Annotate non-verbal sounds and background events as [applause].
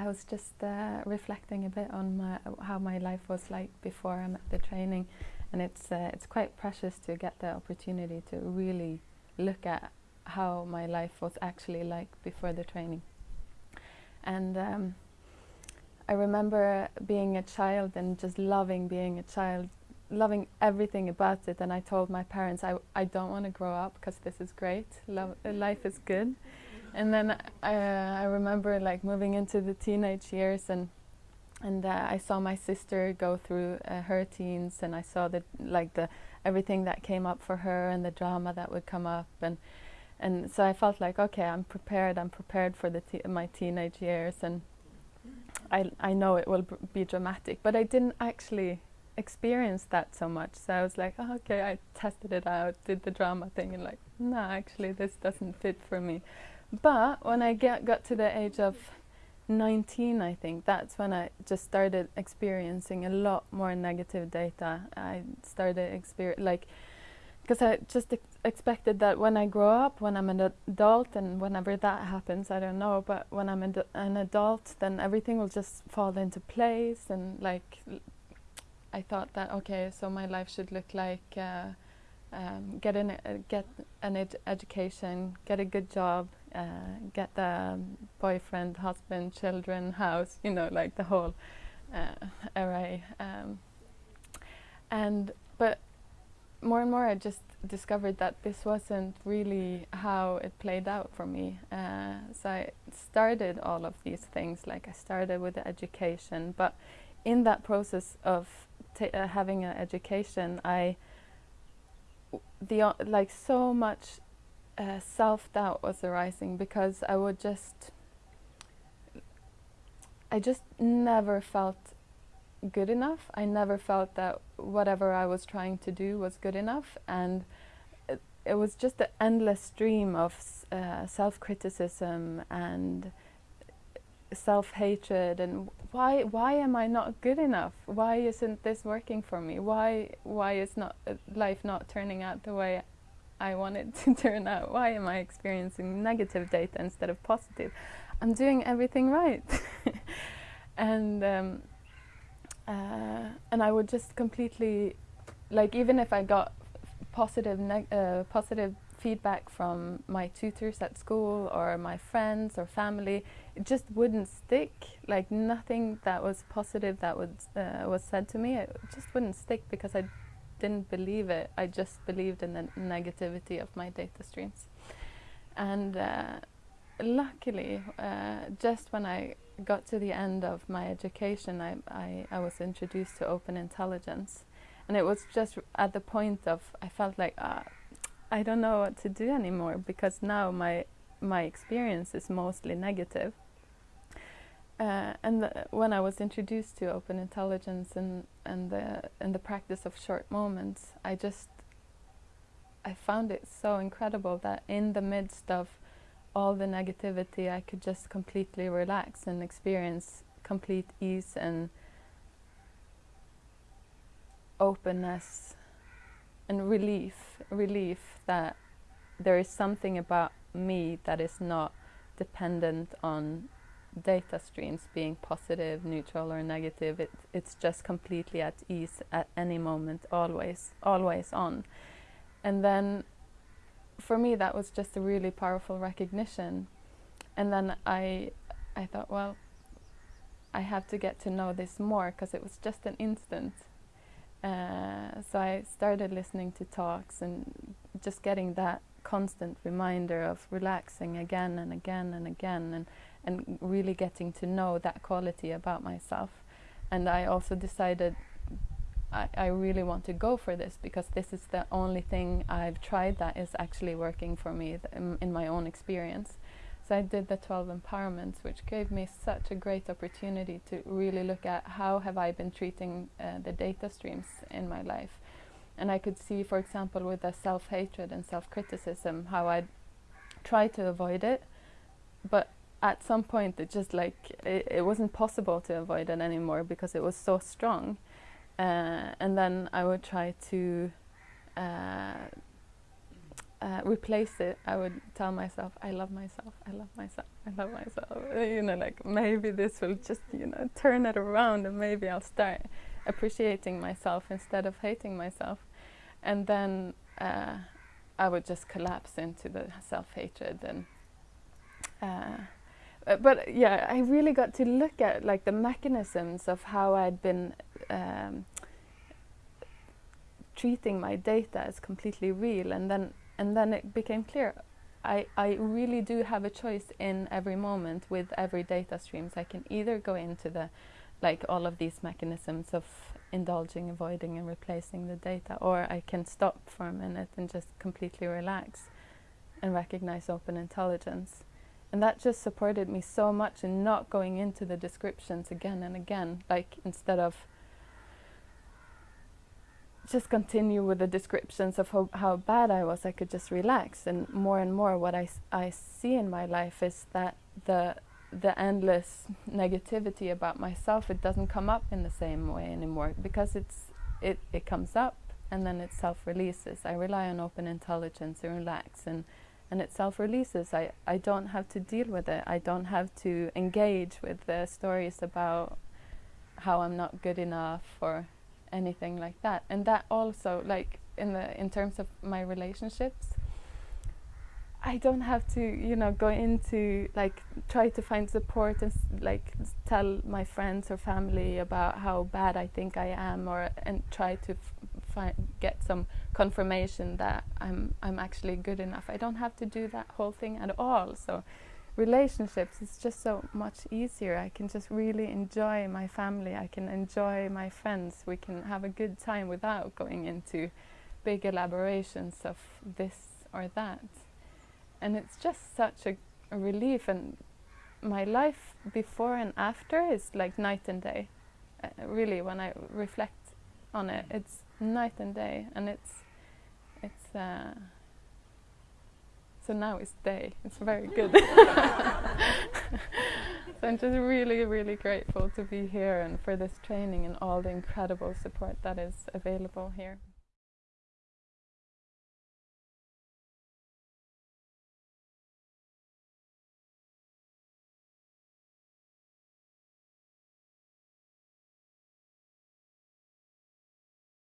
I was just uh, reflecting a bit on my, how my life was like before I met the training, and it's uh, it's quite precious to get the opportunity to really look at how my life was actually like before the training. And um, I remember being a child and just loving being a child, loving everything about it. And I told my parents, I, I don't want to grow up because this is great, Lo life is good. And then uh, I remember like moving into the teenage years and and uh, I saw my sister go through uh, her teens and I saw the like the everything that came up for her and the drama that would come up and and so I felt like okay I'm prepared. I'm prepared for the my teenage years and I I know it will be dramatic but I didn't actually experience that so much. So I was like oh, okay. I tested it out did the drama thing and like no actually this doesn't fit for me but when I get got to the age of 19 I think that's when I just started experiencing a lot more negative data. I started experience like because I just ex expected that when I grow up when I'm an adult and whenever that happens I don't know but when I'm an, an adult then everything will just fall into place and like I thought that okay so my life should look like uh, um, get an uh, get an ed education get a good job uh, get the boyfriend, husband, children, house, you know, like the whole uh, array. Um, and but more and more, I just discovered that this wasn't really how it played out for me. Uh, so I started all of these things, like I started with the education, but in that process of uh, having an education, I the like so much uh, self-doubt was arising because I would just I just never felt good enough. I never felt that whatever I was trying to do was good enough and it, it was just an endless stream of uh, self-criticism and self-hatred and why why am I not good enough? Why isn't this working for me? Why why is not uh, life not turning out the way I want it to [laughs] turn out? Why am I experiencing negative data instead of positive? I'm doing everything right. [laughs] and um, uh, and I would just completely, like even if I got positive, uh, positive feedback from my tutors at school or my friends or family, it just wouldn't stick. Like nothing that was positive that was uh, was said to me, it just wouldn't stick because I didn't believe it. I just believed in the negativity of my data streams. And uh, luckily, uh, just when I got to the end of my education, I, I, I, was introduced to open intelligence. And it was just at the point of, I felt like, uh, I don't know what to do anymore because now my, my experience is mostly negative. Uh, and the, when I was introduced to open intelligence and and the and the practice of short moments, I just I found it so incredible that in the midst of all the negativity, I could just completely relax and experience complete ease and openness and relief, relief that there is something about me that is not dependent on data streams being positive, neutral or negative. It, it's just completely at ease at any moment, always, always on. And then for me that was just a really powerful recognition. And then I, I thought, well, I have to get to know this more because it was just an instant. Uh, so I started listening to talks and just getting that constant reminder of relaxing again and again and again and and really getting to know that quality about myself. And I also decided I, I really want to go for this because this is the only thing I've tried that is actually working for me in, my own experience. So I did the 12 empowerments, which gave me such a great opportunity to really look at how have I been treating uh, the data streams in my life. And I could see, for example, with the self-hatred and self-criticism, how I'd try to avoid it, but at some point it just like it, it, wasn't possible to avoid it anymore because it was so strong. Uh, and then I would try to uh, uh, replace it, I would tell myself, I love myself, I love myself, I love myself. [laughs] You know, like maybe this will just, you know, turn it around and maybe I'll start appreciating myself instead of hating myself. And then uh, I would just collapse into the self-hatred and uh, but yeah, I really got to look at like the mechanisms of how I'd been um, treating my data as completely real, and then and then it became clear. I, I really do have a choice in every moment with every data streams. I can either go into the like all of these mechanisms of indulging, avoiding and replacing the data or I can stop for a minute and just completely relax and recognize open intelligence. And that just supported me so much in not going into the descriptions again and again, like instead of just continue with the descriptions of how, how bad I was, I could just relax. And more and more what I, I see in my life is that the, the endless negativity about myself, it doesn't come up in the same way anymore because it's, it, it comes up and then it self-releases. I rely on open intelligence and relax and and it self-releases. I, I don't have to deal with it. I don't have to engage with the stories about how I'm not good enough or anything like that. And that also, like in the in terms of my relationships, I don't have to, you know, go into like try to find support and like tell my friends or family about how bad I think I am, or and try to find get some confirmation that I'm I'm actually good enough. I don't have to do that whole thing at all. So relationships is just so much easier. I can just really enjoy my family. I can enjoy my friends. We can have a good time without going into big elaborations of this or that. And it's just such a, a relief and my life before and after is like night and day. Uh, really, when I reflect on it, it's night and day, and it's it's uh, so now it's day. It's very good. [laughs] so I'm just really, really grateful to be here and for this training and all the incredible support that is available here.